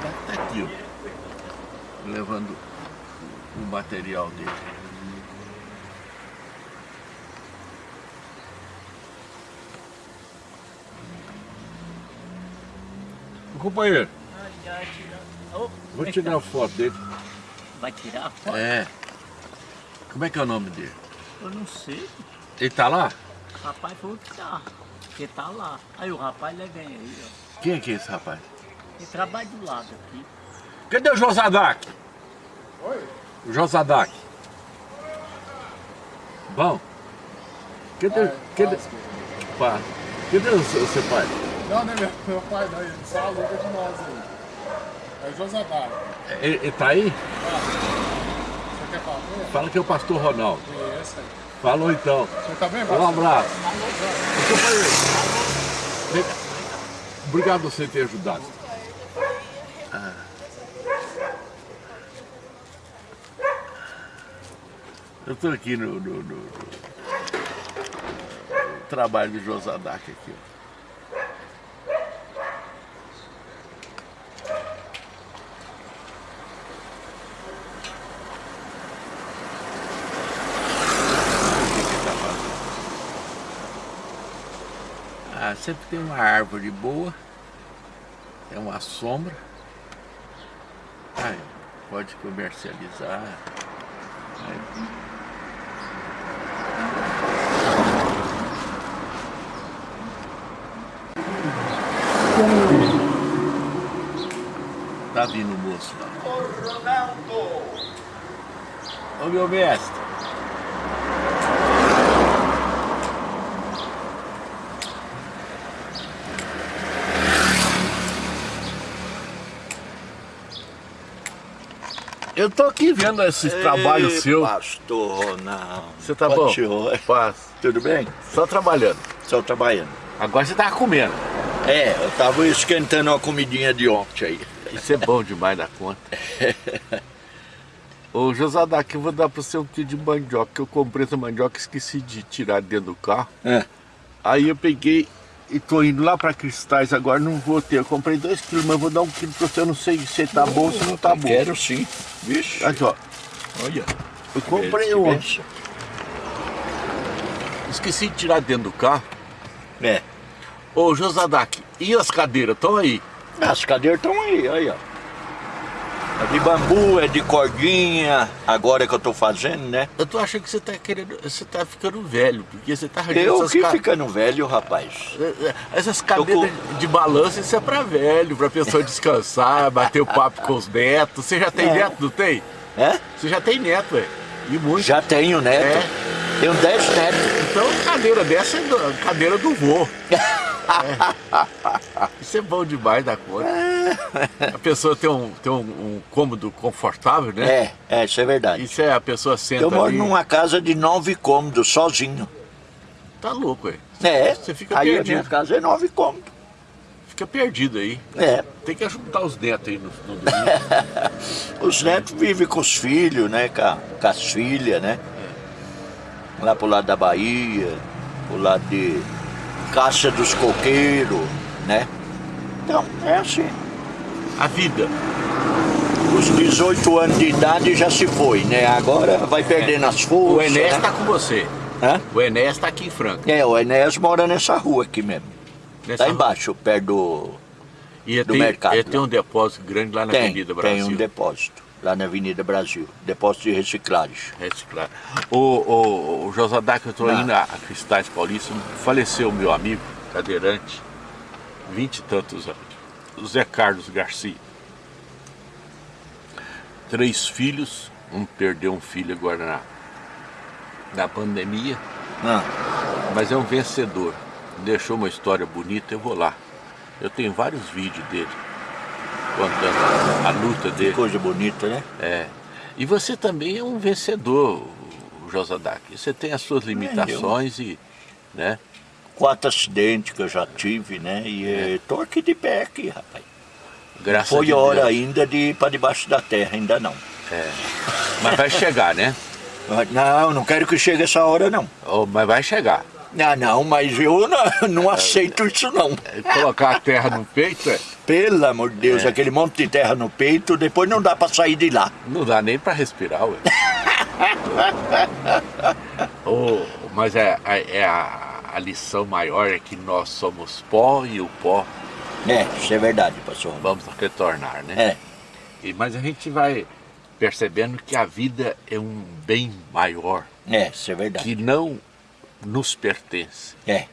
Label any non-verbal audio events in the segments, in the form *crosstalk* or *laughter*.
Tá aqui, ó. Levando o material dele. Companheiro, vou tirar a foto dele. Vai tirar a foto? É. Como é que é o nome dele? Eu não sei. Ele tá lá? O rapaz falou que tá. Que tá lá. Aí o rapaz ele vem aí, ó. Quem é que é esse rapaz? Ele trabalha do lado aqui. Cadê o Josadak? Oi? O Josadak. Bom. Cadê, Pai, cadê, pá, cadê o seu, o seu pai? Não, não é meu, meu pai não, ele só aluga de nós aí. É o Josadar. Ele, ele tá aí? Você quer falar com ele? Fala que é o pastor Ronaldo. Conheço aí. Falou então. Você tá bem, Um Vasco? abraço. Ô, companheiro, vem cá. Obrigado por você ter ajudado. Ah. Eu estou aqui no, no- no- no trabalho do Josadak aqui. ó. Ah, sempre tem uma árvore boa, é uma sombra. Pode comercializar. Tá vindo o moço lá. Ô Ronaldo! Ô meu mestre. Eu tô aqui vendo esses trabalhos Ei, seus. Pastor Ronaldo. Você tá bom? Paz. Tudo bem? Só trabalhando. Só trabalhando. Agora você tava comendo. É, eu tava esquentando uma comidinha de ontem aí. Isso é bom demais da conta. *laughs* Ô Josadak, eu vou dar pra você um quilo de mandioca, que eu comprei essa mandioca e esqueci de tirar dentro do carro. É. Aí eu peguei e tô indo lá pra Cristais agora, não vou ter. Eu comprei dois quilos, mas vou dar um quilo pra você, eu não sei se tá bom ou se não tá bom. Quero sim. Vixe. Aqui, ó. Olha. Eu comprei um. Esqueci de tirar dentro do carro. É. Ô Josadak, e as cadeiras? Estão aí? As cadeiras estão aí, aí, ó. É de bambu, é de cordinha, agora que eu tô fazendo, né? Eu tô achando que você tá querendo. Você tá ficando velho, porque você tá arranjando Eu que ca- ficando velho, rapaz. Essas cadeiras de balanço, isso é pra velho, pra pessoa descansar, *laughs* bater o papo com os netos. Você já tem É. neto, não tem? É? Você já tem neto, ué. E muito. Já tenho neto. É. Tenho dez netos. Então, cadeira dessa é cadeira do vô. *laughs* É. *laughs* Isso é bom demais da conta. A pessoa tem um, tem um, um cômodo confortável, né? É, é, isso é verdade. Isso é a pessoa senta Eu moro ali. numa casa de nove cômodos, sozinho. Tá louco, ué. É, Você fica aí a perdido. minha casa é nove cômodos. Fica perdido aí. É, Tem que ajudar os netos aí no, no domingo. *laughs* os netos vivem com os filhos, né, com, a- com as filhas, né? Lá pro lado da Bahia, pro lado de Caça dos Coqueiros, né? Então, é assim. A vida. Os 18 anos de idade já se foi, né? Agora vai perdendo as forças. O Enéas né? tá com você. Hã? O Enéas tá aqui em Franca. É, o Enéas mora nessa rua aqui mesmo. Nessa Tá embaixo, perto do... E do tem, mercado lá. tem um depósito grande lá na Tem, Avenida Brasil. tem um depósito, lá na Avenida Brasil. Depósito de reciclagem. Reciclar. O, o, o Josadak, eu tô Ah. indo a a Cristais Paulista, faleceu meu amigo, cadeirante, vinte e tantos anos, o Zé Carlos Garcia. Três filhos, um perdeu um filho agora na, na pandemia, Ah, mas é um vencedor. Deixou uma história bonita, eu vou lá. Eu tenho vários vídeos dele, contando a, a luta que dele. coisa bonita, né? É. E você também é um vencedor, o Josadak. Você tem as suas limitações e, né? Quatro acidentes que eu já tive, né? E tô aqui de pé aqui, rapaz. Graças Foi a hora Deus. ainda de ir para debaixo da terra, ainda não. É. Mas vai chegar, né? Não, não quero que chegue essa hora, não. Oh, mas vai chegar. Ah, não, mas eu não, não aceito isso não. Colocar a terra no peito, é, Pelo amor de Deus, É. aquele monte de terra no peito, depois não dá pra sair de lá. não dá nem pra respirar, ué. *laughs* Ô, mas é, é- é a, a lição maior é que nós somos pó e o pó É, isso é verdade, pastor. vamos retornar, né? É, E, mas a gente vai percebendo que a vida é um bem maior é, isso é verdade. que não nos pertence. É,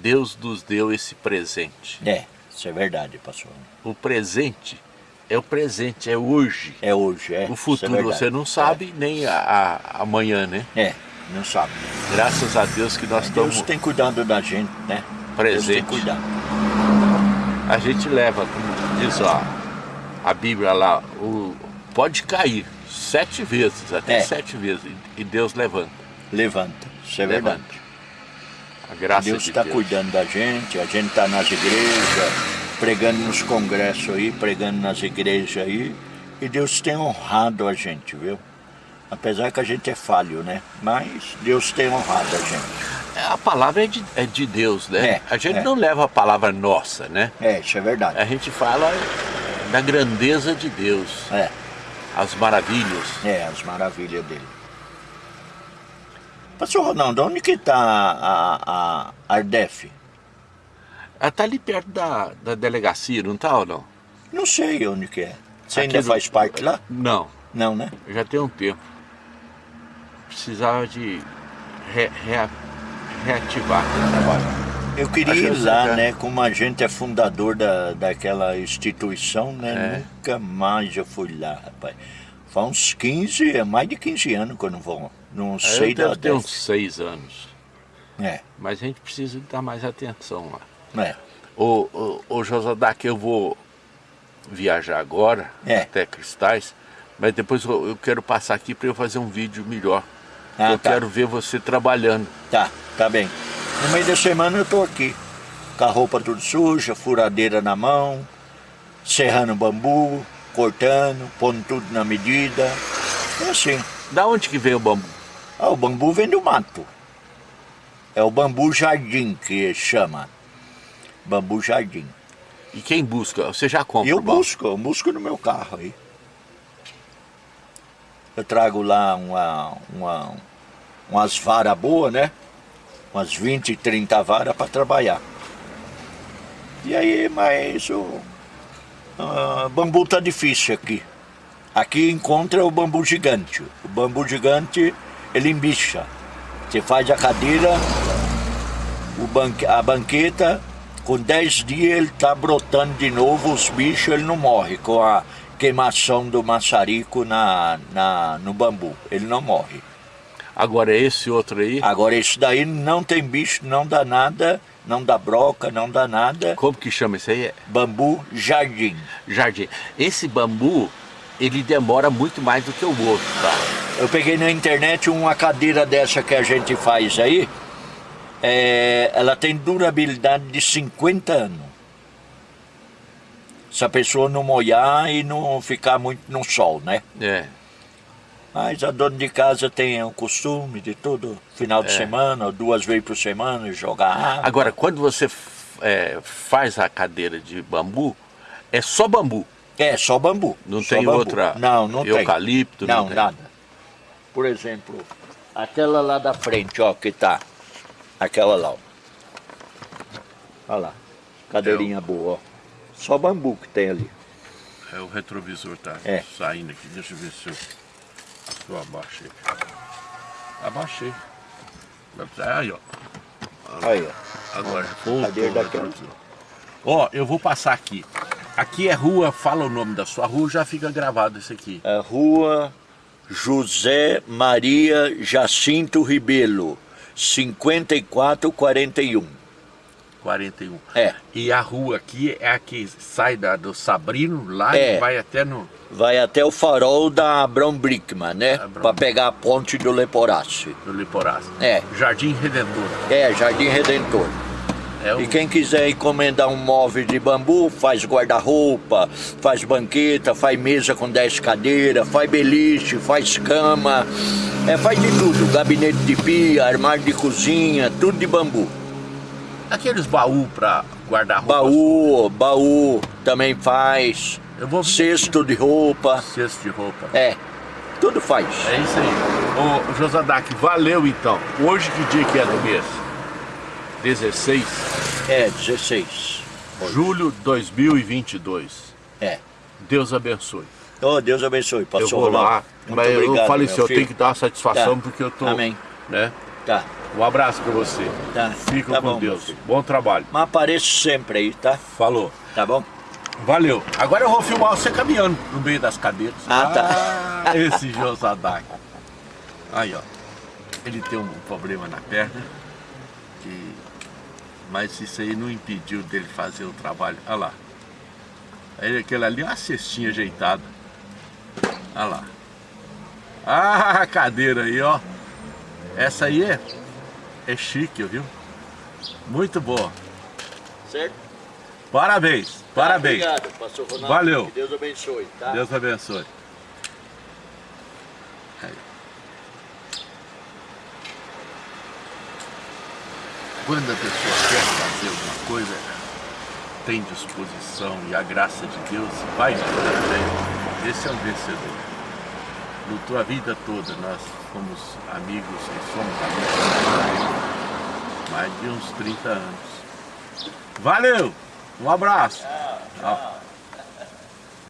Deus nos deu esse presente. é, isso é verdade, pastor. O presente é o presente, é hoje. É hoje, é. O é futuro verdade. você não sabe, nem a, a- amanhã, né? É, não sabe. Graças a Deus que nós Deus estamos tem cuidado da gente, né? Deus presentes. tem cuidado. A gente leva, como diz ó, a Bíblia lá, o, pode cair sete vezes, até É. sete vezes, e Deus levanta. Levanta, isso é Levanta. verdade. A graça Deus de está Deus. cuidando da gente, a gente está nas igrejas, pregando nos congressos aí, pregando nas igrejas aí, e Deus tem honrado a gente, viu? Apesar que a gente é falho, né? Mas Deus tem honrado a gente. A palavra é de, é de Deus, né? É, a gente é. não leva a palavra nossa, né? É, isso é verdade. A gente fala da grandeza de Deus, É, as maravilhas. é, as maravilhas dele. Pastor Ronaldo, onde que está a, a Ardef? Ela tá ali perto da, da delegacia, não tá ou não? Não sei onde que é. Você Aqui ainda do- faz parte lá? Não, Não, né? já tem um tempo. Precisava de re- rea- reativar. Eu queria ir lá, já- né? Como a gente é fundador da, daquela instituição, né? É. Nunca mais eu fui lá, rapaz. Faz uns 15, é mais de 15 anos que eu não vou. Não sei eu da ter uns seis anos. É, Mas a gente precisa dar mais atenção lá. é. Ô, ô, ô Josadá, que eu vou viajar agora É. até Cristais, mas depois eu, eu quero passar aqui para eu fazer um vídeo melhor. Ah, eu tá. quero ver você trabalhando. Tá, tá bem. No meio da semana eu tô aqui. Com a roupa tudo suja, furadeira na mão, serrando bambu, cortando, pondo tudo na medida. É assim. Da onde que vem o bambu? Ah, o bambu vem do mato. É o bambu jardim que chama. Bambu jardim. E quem busca? Você já compra eu busco, eu busco no meu carro aí. Eu trago lá uma, uma, umas varas boas, né? Umas 20, 30 varas para trabalhar. E aí, mas o ah, bambu tá difícil aqui. Aqui encontra o bambu gigante. O bambu gigante, ele embicha. Você faz a cadeira, banque, a banqueta, com 10 dias ele tá brotando de novo, os bichos ele não morre com a queimação do maçarico na, na, no bambu. Ele não morre. Agora esse outro aí, Agora esse daí não tem bicho, não dá nada, não dá broca, não dá nada. como que chama esse aí? Bambu jardim. jardim. Esse bambu, ele demora muito mais do que o outro, tá? Eu peguei na internet uma cadeira dessa que a gente faz aí. é, ela tem durabilidade de 50 anos. Se a pessoa não molhar e não ficar muito no sol, né? É. Mas a dona de casa tem o costume de todo final de É. semana, ou duas vezes por semana, jogar água. Agora, quando você é, faz a cadeira de bambu, é só bambu. É, só bambu. Não só tem bambu. outra Não, não tem. eucalipto, não Não, tem. nada. Por exemplo, aquela lá da frente, ó, que tá. Aquela lá, ó. Olha lá. Cadeirinha boa, ó. Só bambu que tem ali. É, o retrovisor tá É. saindo aqui. Deixa eu ver se eu, se eu abaixei. Abaixei. Aí, ó. Aí, ó. Agora, Cadeira daquela. Ó, eu vou passar aqui. Aqui é rua, fala o nome da sua rua, já fica gravado isso aqui. É rua José Maria Jacinto Ribelo, 5441. 41. É. E a rua aqui é a que sai da, do Sabrino lá É. e vai até no. Vai até o farol da Abrão Brickman, né? Para pegar a ponte do Leporace. no Liporaço. É. Jardim Redentor. É, Jardim Redentor. É E quem quiser encomendar um móvel de bambu, faz guarda-roupa, faz banqueta, faz mesa com 10 cadeiras, faz beliche, faz cama, é, faz de tudo. Gabinete de pia, armário de cozinha, tudo de bambu. Aqueles baú pra guardar roupa. Baú, baú também faz. Eu vou- Cesto de roupa. Cesto de roupa. É, tudo faz. É isso aí. Ô, Josadak, valeu então. Hoje que dia que é do mês? 16 É, 16. de julho de 2022. É. Deus abençoe. Oh, Deus abençoe, eu pastor vou lá. Muito mas eu obrigado, falei meu assim, eu tenho que dar uma satisfação Tá. porque eu tô... Amém. Né? Tá, Um abraço pra você. tá. Fica tá com bom, Deus. Bom trabalho. Mas apareço sempre aí, tá? Falou. Tá bom? Valeu. Agora eu vou filmar você caminhando no meio das cadeiras. Ah, tá. Ah, esse Josadak. Aí, ó. Ele tem um problema na perna. Que... Mas isso aí não impediu dele fazer o trabalho. Olha lá. Aí aquele ali uma cestinha ajeitada. Olha lá. Ah, a cadeira aí, ó. Essa aí é, é chique, viu? Muito boa. Certo? Parabéns. Parabéns. Obrigado, pastor Ronaldo. Valeu. Que Deus abençoe, tá? Deus abençoe. Quando a pessoa quer fazer alguma coisa, tem disposição e a graça de Deus vai frente. Esse é um vencedor. Lutou a vida toda, nós fomos amigos e somos amigos mais de uns 30 anos. Valeu! Um abraço! Tchau.